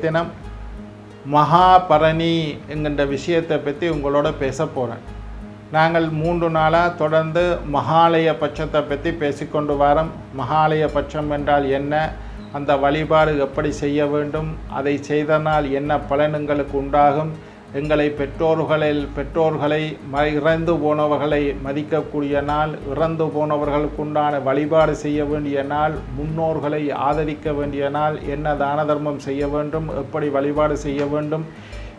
தினம் மகாபரணி என்கின்ற விஷயத்தை பற்றி உங்களோட பேச போகிறேன் நாங்கள் மூன்று நாளாக தொடர்ந்து மகாலய பட்சத்தை பற்றி பேசிக்கொண்டு வரோம். மகாலய பட்சம் என்றால் என்ன அந்த வழிபாடு எப்படி செய்ய வேண்டும் அதை செய்தனால் என்ன பலன் எங்களுக்கு உண்டாகும் எங்களை பெற்றோர்களில் பெற்றோர்களை ம இறந்து போனவர்களை மதிக்கக்கூடிய நாள் இறந்து போனவர்களுக்குண்டான வழிபாடு செய்ய வேண்டிய நாள் முன்னோர்களை ஆதரிக்க வேண்டிய நாள் என்ன தான தர்மம் செய்ய வேண்டும் எப்படி வழிபாடு செய்ய வேண்டும்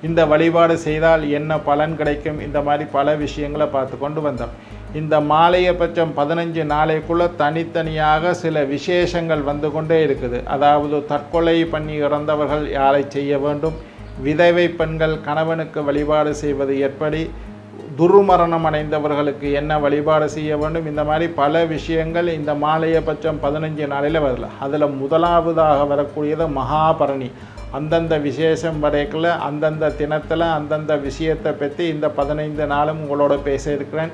இந்த வழிபாடு செய்தால் என்ன பலன் கிடைக்கும் இந்த மாதிரி பல விஷயங்களை பார்த்து கொண்டு வந்தோம். இந்த மாலையபட்சம் பதினஞ்சு நாளைக்குள்ளே தனித்தனியாக சில விசேஷங்கள் வந்து கொண்டே இருக்குது. அதாவது தற்கொலை பண்ணி இறந்தவர்கள் யாரை செய்ய வேண்டும் விதவை பெண்கள் கணவனுக்கு வழிபாடு செய்வது எப்படி? துர்மரணம் அடைந்தவர்களுக்கு என்ன வழிபாடு செய்ய வேண்டும்? இந்த மாதிரி பல விஷயங்கள் இந்த மாலையபட்சம் பதினஞ்சு நாளில் வரல அதில் முதலாவதாக வரக்கூடியது மகாபரணி. அந்தந்த விசேஷம் வரைக்குள்ள அந்தந்த தினத்தில் அந்தந்த விஷயத்தை பற்றி இந்த பதினைந்து நாளும் உங்களோட பேச இருக்கிறேன்.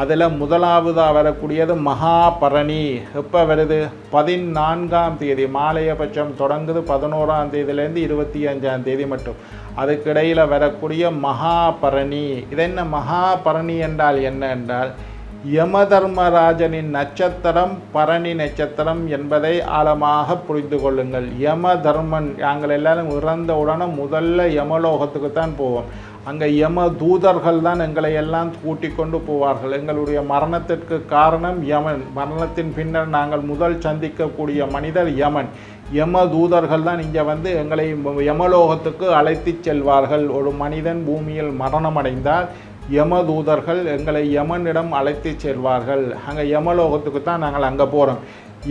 அதில் முதலாவதாக வரக்கூடியது மகாபரணி. எப்போ வருது? பதினான்காம் தேதி. மாலையபட்சம் தொடங்குது பதினோராம் தேதியிலேருந்து இருபத்தி அஞ்சாம் தேதி மட்டும். அதுக்கிடையில் வரக்கூடிய மகாபரணி. இது என்ன மகாபரணி என்றால் என்ன என்றால் யமதர்மராஜனின் நட்சத்திரம் பரணி நட்சத்திரம் என்பதை ஆழமாக புரிந்து கொள்ளுங்கள். யம தர்மன் நாங்கள் எல்லாரும் இறந்த உடனே முதல்ல யமலோகத்துக்கு தான் போவோம். அங்கே யம தூதர்கள் தான் எங்களை எல்லாம் கூட்டிக் கொண்டு போவார்கள். எங்களுடைய மரணத்திற்கு காரணம் யமன். மரணத்தின் பின்னர் நாங்கள் முதல் சந்திக்கக்கூடிய மனிதர் யமன். யம தூதர்கள் தான் இங்கே வந்து எங்களை யமலோகத்துக்கு அழைத்து செல்வார்கள். ஒரு மனிதன் பூமியில் மரணமடைந்தால் யமதூதர்கள் எங்களை யமனிடம் அழைத்து செல்வார்கள். அங்கே யமலோகத்துக்கு தான் நாங்கள் அங்கே போகிறோம்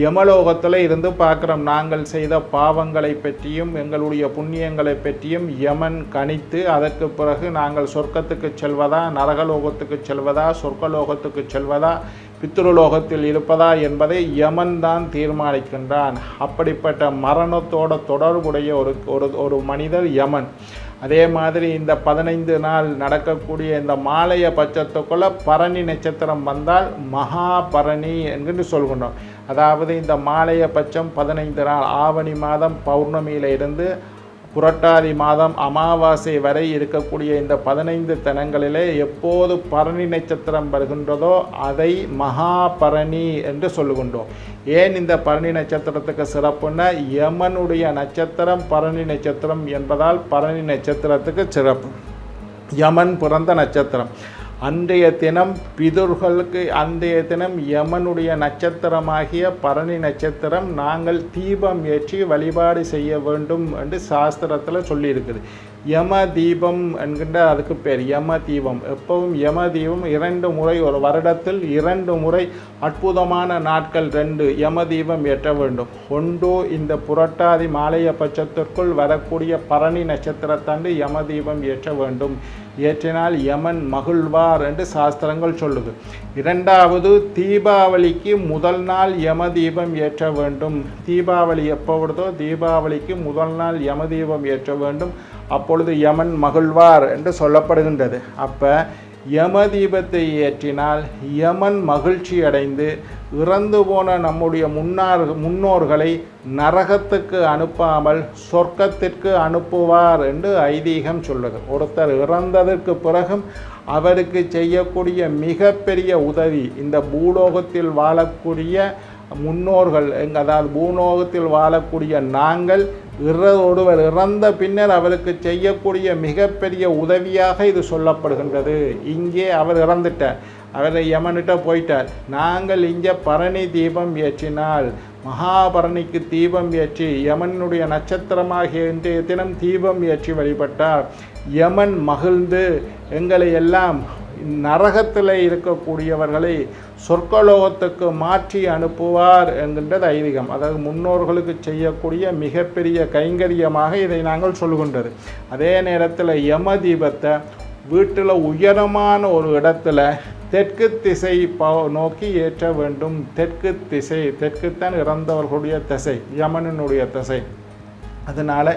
யமலோகத்தில் இருந்து பார்க்குறோம். நாங்கள் செய்த பாவங்களை பற்றியும் எங்களுடைய புண்ணியங்களை பற்றியும் யமன் கணித்து அதற்கு பிறகு நாங்கள் சொர்க்கத்துக்கு செல்வதா நரகலோகத்துக்கு செல்வதா சொர்க்கலோகத்துக்கு செல்வதா பித்ருலோகத்தில் இருப்பதா என்பதை யமன் தான் தீர்மானிக்கின்றான். அப்படிப்பட்ட மரணத்தோட தொடர்புடைய ஒரு ஒரு ஒரு மனிதர் யமன். அதே மாதிரி இந்த பதினைந்து நாள் நடக்கக்கூடிய இந்த மாலைய பட்சத்துக்குள்ள பரணி நட்சத்திரம் வந்தால் மகா பரணி என்று சொல்கின்றோம். அதாவது இந்த மாலைய பட்சம் பதினைந்து நாள். ஆவணி மாதம் பௌர்ணமியில இருந்து புரட்டாதி மாதம் அமாவாசை வரை இருக்கக்கூடிய இந்த பதினைந்து தினங்களிலே எப்போது பரணி நட்சத்திரம் வருகின்றதோ அதை மகா பரணி என்று சொல்லுகின்றோம். ஏன் இந்த பரணி நட்சத்திரத்துக்கு சிறப்புன்னா யமனுடைய நட்சத்திரம் பரணி நட்சத்திரம் என்பதால் பரணி நட்சத்திரத்துக்கு சிறப்பு. யமன் பிறந்த நட்சத்திரம். அன்றைய தினம் பிதுர்களுக்கு அன்றைய தினம் யமனுடைய நட்சத்திரமாகிய பரணி நட்சத்திரம் நாங்கள் தீபம் ஏற்றி வழிபாடு செய்ய வேண்டும் என்று சாஸ்திரத்தில் சொல்லியிருக்குது. யம தீபம் என்கின்ற அதுக்கு பேர் யம தீபம் எப்பவும் யம தீபம் இரண்டு முறை ஒரு வருடத்தில் இரண்டு முறை அற்புதமான நாட்கள் ரெண்டு யம தீபம் ஏற்ற வேண்டும். ஒன்று இந்த புரட்டாதி மாலைய பட்சத்திற்குள் வரக்கூடிய பரணி நட்சத்திரத்தாண்டு யம தீபம் ஏற்ற வேண்டும். ஏற்றினால் யமன் மகிழ்வார் என்று சாஸ்திரங்கள் சொல்லுது. இரண்டாவது தீபாவளிக்கு முதல் நாள் யம தீபம் ஏற்ற வேண்டும். தீபாவளி எப்போ வருதோ தீபாவளிக்கு முதல் நாள் யம தீபம் ஏற்ற வேண்டும். அப்பொழுது யமன் மகிழ்வார் என்று சொல்லப்படுகின்றது. அப்போ யம தீபத்தை ஏற்றினால் யமன் மகிழ்ச்சி அடைந்து இறந்து போன நம்முடைய முன்னார் முன்னோர்களை நரகத்துக்கு அனுப்பாமல் சொர்க்கத்திற்கு அனுப்புவார் என்று ஐதீகம் சொல்லுது. ஒருத்தர் இறந்ததற்கு பிறகும் அவருக்கு செய்யக்கூடிய மிகப்பெரிய உதவி இந்த பூலோகத்தில் வாழக்கூடிய முன்னோர்கள் எங்க அதாவது பூலோகத்தில் வாழக்கூடிய நாங்கள் இற ஒருவர் இறந்த பின்னர் அவருக்கு செய்யக்கூடிய மிகப்பெரிய உதவியாக இது சொல்லப்படுகின்றது. இங்கே அவர் இறந்துட்டார். அவரை யமனிட்ட போயிட்டார். நாங்கள் இங்கே பரணி தீபம் ஏற்றினால் மகாபரணிக்கு தீபம் ஏற்றி யமனுடைய நட்சத்திரமாகிய இன்றைய தினம் தீபம் ஏற்றி வழிபட்டார். யமன் மகிழ்ந்து எங்களை எல்லாம் நரகத்தில் இருக்கக்கூடியவர்களை சொர்க்கலோகத்துக்கு மாற்றி அனுப்புவார் என்கின்றது ஐதீகம் அதாவது முன்னோர்களுக்கு செய்யக்கூடிய மிகப்பெரிய கைங்கரியமாக இதை நாங்கள் சொல்கின்றது. அதே நேரத்தில் யம தீபத்தை வீட்டில் உயரமான ஒரு இடத்துல தெற்கு திசை நோக்கி ஏற்ற வேண்டும். தெற்கு திசை தெற்குத்தான் இறந்தவர்களுடைய திசை யமனனுடைய திசை. அதனால்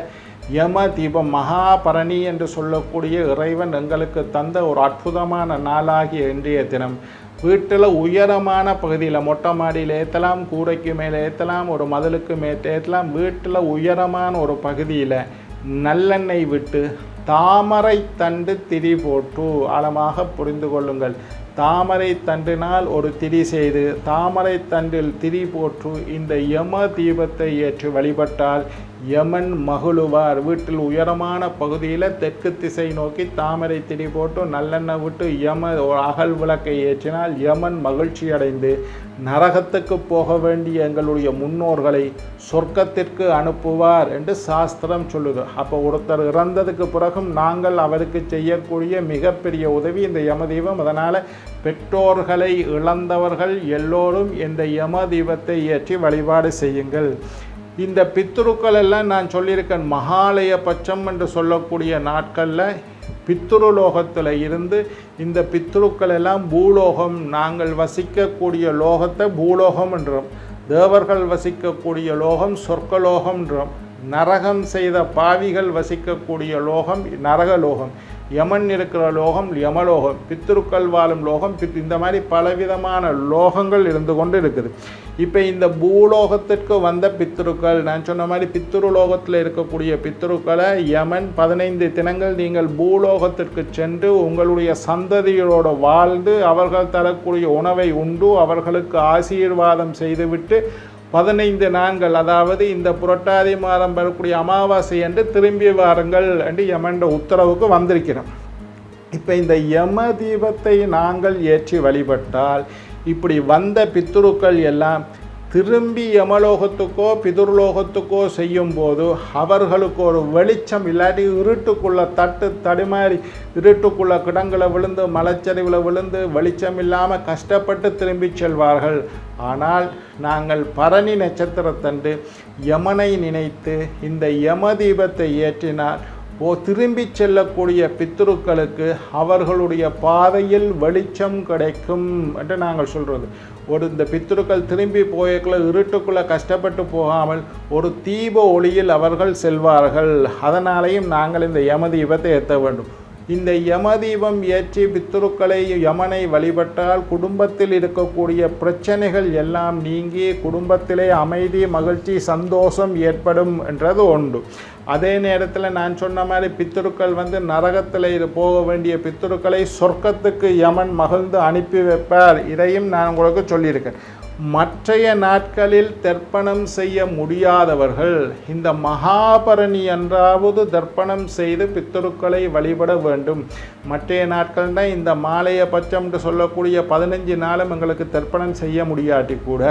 யம தீபம் மகாபரணி என்று சொல்லக்கூடிய இறைவன் எங்களுக்கு தந்த ஒரு அற்புதமான நாளாகிய இன்றைய தினம். வீட்டில் உயரமான பகுதியில் மொட்டை மாடியில் ஏற்றலாம் கூரைக்கு மேலே ஏற்றலாம் ஒரு மதிலுக்கு மேலே ஏற்றலாம் வீட்டில் உயரமான ஒரு பகுதியில் நல்லெண்ணெய் விட்டு தாமரை தண்டு திரி போட்டு ஆழமாக புரிந்து கொள்ளுங்கள். தாமரை தண்டினால் ஒரு திரி செய்து தாமரை தண்டில் திரி போற்று இந்த யம தீபத்தை ஏற்று வழிபட்டால் யமன் மகிழுவார். வீட்டில் உயரமான பகுதியில் தெற்கு திசை நோக்கி தாமரை திடி போட்டு நல்லெண்ணெய் விட்டு யம அகல் விளக்கை ஏற்றினால் யமன் மகிழ்ச்சி அடைந்து நரகத்துக்கு போக வேண்டிய எங்களுடைய முன்னோர்களை சொர்க்கத்திற்கு அனுப்புவார் என்று சாஸ்திரம் சொல்லுது. அப்போ ஒருத்தர் இறந்ததுக்கு பிறகும் நாங்கள் அவருக்கு செய்யக்கூடிய மிகப்பெரிய உதவி இந்த யமதீபம் அதனால் பெற்றோர்களை இழந்தவர்கள் எல்லோரும் இந்த யமதீபத்தை ஏற்றி வழிபாடு செய்யுங்கள். இந்த பித்துருக்கள் எல்லாம் நான் சொல்லியிருக்கேன் மகாலய பட்சம் என்று சொல்லக்கூடிய நாட்களில் பித்ருலோகத்தில் இருந்து இந்த பித்துருக்கள் எல்லாம் பூலோகம் நாங்கள் வசிக்கக்கூடிய லோகத்தை பூலோகம் என்றோம் தேவர்கள் வசிக்கக்கூடிய லோகம் சொர்க்கலோகம்ன்றோம் நரகம் செய்த பாவிகள் வசிக்கக்கூடிய லோகம் நரகலோகம். யமன் இருக்கிற லோகம் யமலோகம் பித்திருக்கள் வாழும் லோகம் பித் இந்த மாதிரி பலவிதமான லோகங்கள் இருந்து கொண்டு இருக்குது. இப்போ இந்த பூலோகத்திற்கு வந்த பித்திருக்கள் நான் சொன்ன மாதிரி பித்திரு லோகத்தில் இருக்கக்கூடிய பித்திருக்களை யமன் பதினைந்து தினங்கள் நீங்கள் பூலோகத்திற்கு சென்று உங்களுடைய சந்ததிகளோடு வாழ்ந்து அவர்கள் தரக்கூடிய உணவை உண்டு அவர்களுக்கு ஆசீர்வாதம் செய்துவிட்டு பதினைந்து நாட்கள் அதாவது இந்த புரட்டாதி மாதம் வரக்கூடிய அமாவாசை என்று திரும்பி வாருங்கள் என்று யமன்ற உத்தரவுக்கு வந்திருக்கிறோம் இப்போ இந்த யம தீபத்தை நாங்கள் ஏற்றி வழிபட்டால் இப்படி வந்த பித்துருக்கள் எல்லாம் திரும்பி யமலோகத்துக்கோ பிதுர்லோகத்துக்கோ செய்யும்போது அவர்களுக்கு ஒரு வெளிச்சம் இல்லாட்டி இருட்டுக்குள்ளே தட்டு தடுமாறி இருட்டுக்குள்ள கிடங்களை விழுந்து மலைச்சரிவில் விழுந்து வெளிச்சம் இல்லாமல் கஷ்டப்பட்டு திரும்பி செல்வார்கள். ஆனால் நாங்கள் பரணி நட்சத்திரத்தன்று யமனை நினைத்து இந்த யம தீபத்தை ஏற்றினால் ஓ திரும்பி செல்லக்கூடிய பித்ருக்களுக்கு அவர்களுடைய பாதையில் வெளிச்சம் கிடைக்கும் என்று நாங்கள் சொல்கிறது ஒரு இந்த பித்ருக்கள் திரும்பி போயக்குள்ள இருட்டுக்குள்ளே கஷ்டப்பட்டு போகாமல் ஒரு தீப ஒளியில் அவர்கள் செல்வார்கள். அதனாலேயும் நாங்கள் இந்த யம தீபத்தை ஏற்ற வேண்டும். இந்த யமதீபம் ஏற்றி பித்துருக்களை யமனை வழிபட்டால் குடும்பத்தில் இருக்கக்கூடிய பிரச்சனைகள் எல்லாம் நீங்கி குடும்பத்திலே அமைதி மகிழ்ச்சி சந்தோஷம் ஏற்படும் என்றது உண்டு. அதே நேரத்தில் நான் சொன்ன மாதிரி பித்துருக்கள் வந்து நரகத்தில் இது போக வேண்டிய பித்துருக்களை சொர்க்கத்துக்கு யமன் மகிழ்ந்து அனுப்பி வைப்பார். இதையும் நான் உங்களுக்கு சொல்லியிருக்கேன். மற்றைய நாட்களில் தர்ப்பணம் செய்ய முடியாதவர்கள் இந்த மகாபரணி என்றாவது தர்ப்பணம் செய்து பித்தருக்களை வழிபட வேண்டும். மற்றைய நாட்கள் தான் இந்த மாலைய பட்சம் என்று சொல்லக்கூடிய பதினஞ்சு நாளும் எங்களுக்கு தர்ப்பணம் செய்ய முடியாட்டி கூட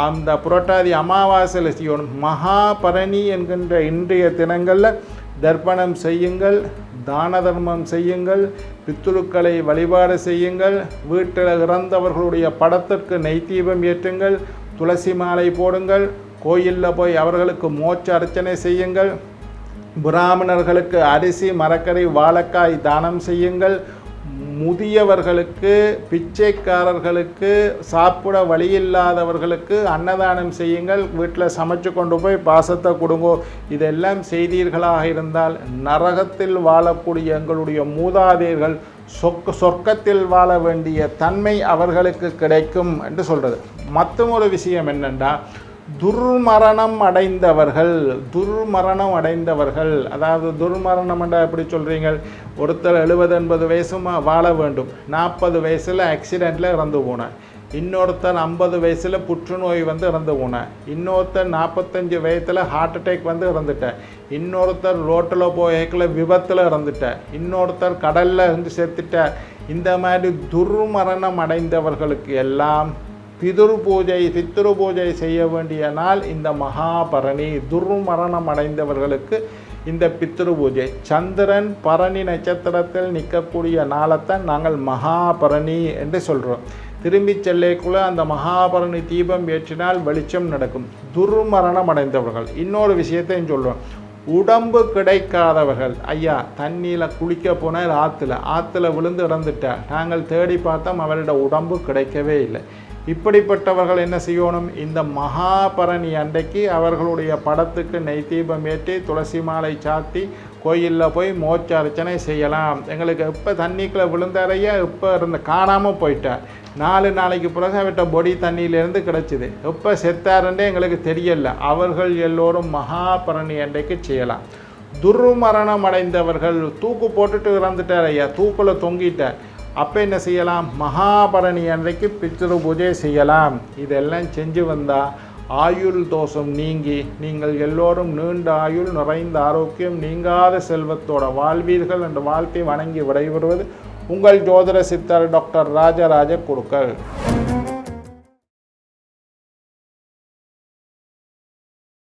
அந்த புரட்டாதி அமாவாசையில் செய்யணும் மகாபரணி என்கின்ற இன்றைய தினங்களில் தர்ப்பணம் செய்யுங்கள் தான தர்மம் செய்யுங்கள் பித்துருக்களை வழிபாடு செய்யுங்கள் வீட்டில் இறந்தவர்களுடைய படத்திற்கு நெய் ஏற்றுங்கள் துளசி மாலை போடுங்கள் கோயிலில் போய் அவர்களுக்கு மோட்ச அர்ச்சனை செய்யுங்கள் பிராமணர்களுக்கு அரிசி மரக்கறி வாழைக்காய் தானம் செய்யுங்கள் முதியவர்களுக்கு பிச்சைக்காரர்களுக்கு சாப்பிட வழியில்லாதவர்களுக்கு அன்னதானம் செய்யுங்கள். வீட்டில் சமைச்சு கொண்டு போய் பாசத்தை கொடுங்கோ. இதெல்லாம் செய்தீர்களாக இருந்தால் நரகத்தில் வாழக்கூடிய எங்களுடைய மூதாதையர்கள் சொக்க சொர்க்கத்தில் வாழ வேண்டிய தன்மை அவர்களுக்கு கிடைக்கும் என்று சொல்கிறது மற்றொரு விஷயம் என்னென்னா துர்மரணம் அடைந்தவர்கள் துர்மரணம் அடைந்தவர்கள். அதாவது துர்மரணம் என்ற எப்படி சொல்கிறீங்க ஒருத்தர் எழுபது எண்பது வயசுமா வாழ வேண்டும். நாற்பது வயசில் ஆக்சிடெண்ட்டில் இறந்து போனேன் இன்னொருத்தர் ஐம்பது வயசில் புற்றுநோய் வந்து இறந்து போனேன் இன்னொருத்தர் நாற்பத்தஞ்சு வயசில் ஹார்ட் அட்டாக் வந்து இறந்துட்டேன் இன்னொருத்தர் ரோட்டில் போய்க்கல விபத்தில் இறந்துட்டேன் இன்னொருத்தர் கடலில் இருந்து செத்துட்டார் இந்த மாதிரி துர்மரணம் அடைந்தவர்களுக்கு எல்லாம் பிதுரு பூஜை பித்ரு பூஜை செய்ய வேண்டிய நாள் இந்த மகாபரணி. துர்மரணம் அடைந்தவர்களுக்கு இந்த பித்ரு பூஜை சந்திரன் பரணி நட்சத்திரத்தில் நிற்கக்கூடிய நாளைத்தான் நாங்கள் மகாபரணி என்று சொல்கிறோம் திரும்பி செல்லைக்குள்ளே அந்த மகாபரணி தீபம் ஏற்றினால் வெளிச்சம் நடக்கும். துர்மரணம் அடைந்தவர்கள் இன்னொரு விஷயத்தையும் சொல்கிறோம் உடம்பு கிடைக்காதவர்கள். ஐயா தண்ணியில் குளிக்க போனால் ஆற்றுல ஆற்றுல விழுந்து இறந்துட்டார் நாங்கள் தேடி பார்த்தோம் அவரோட உடம்பு கிடைக்கவே இல்லை. இப்படிப்பட்டவர்கள் என்ன செய்யணும்? இந்த மகாபரணி அன்றைக்கு அவர்களுடைய படத்துக்கு நெய் தீபம் ஏற்றி துளசி மாலை சாத்தி கோயிலில் போய் மோட்ச அர்ச்சனை செய்யலாம். எங்களுக்கு எப்போ தண்ணிக்குள்ளே விழுந்தாரையா இப்போ இருந்த காணாமல் போயிட்டார் நாலு நாளைக்கு பிறகு அவர்கிட்ட பொடி தண்ணியிலேருந்து கிடச்சிது. எப்போ செத்தாருன்றே எங்களுக்கு தெரியல. அவர்கள் எல்லோரும் மகாபரணி அன்றைக்கு செய்யலாம். துர்மரணம் அடைந்தவர்கள் தூக்கு போட்டுட்டு இறந்துட்டார் ஐயா. தூக்கில் தொங்கிட்டார். அப்போ என்ன செய்யலாம்? மகாபரணி அன்றைக்கு பித்ரு பூஜை செய்யலாம். இதெல்லாம் செஞ்சு வந்தால் ஆயுள் தோஷம் நீங்கி நீங்கள் எல்லோரும் நீண்ட ஆயுள் நிறைந்த ஆரோக்கியம் நீங்காத செல்வத்தோட வாழ்வீர்கள் என்ற வாழ்க்கை வணங்கி விடைபெறுவது உங்கள் ஜோதிட சித்தர் டாக்டர் ராஜராஜ குருக்கள்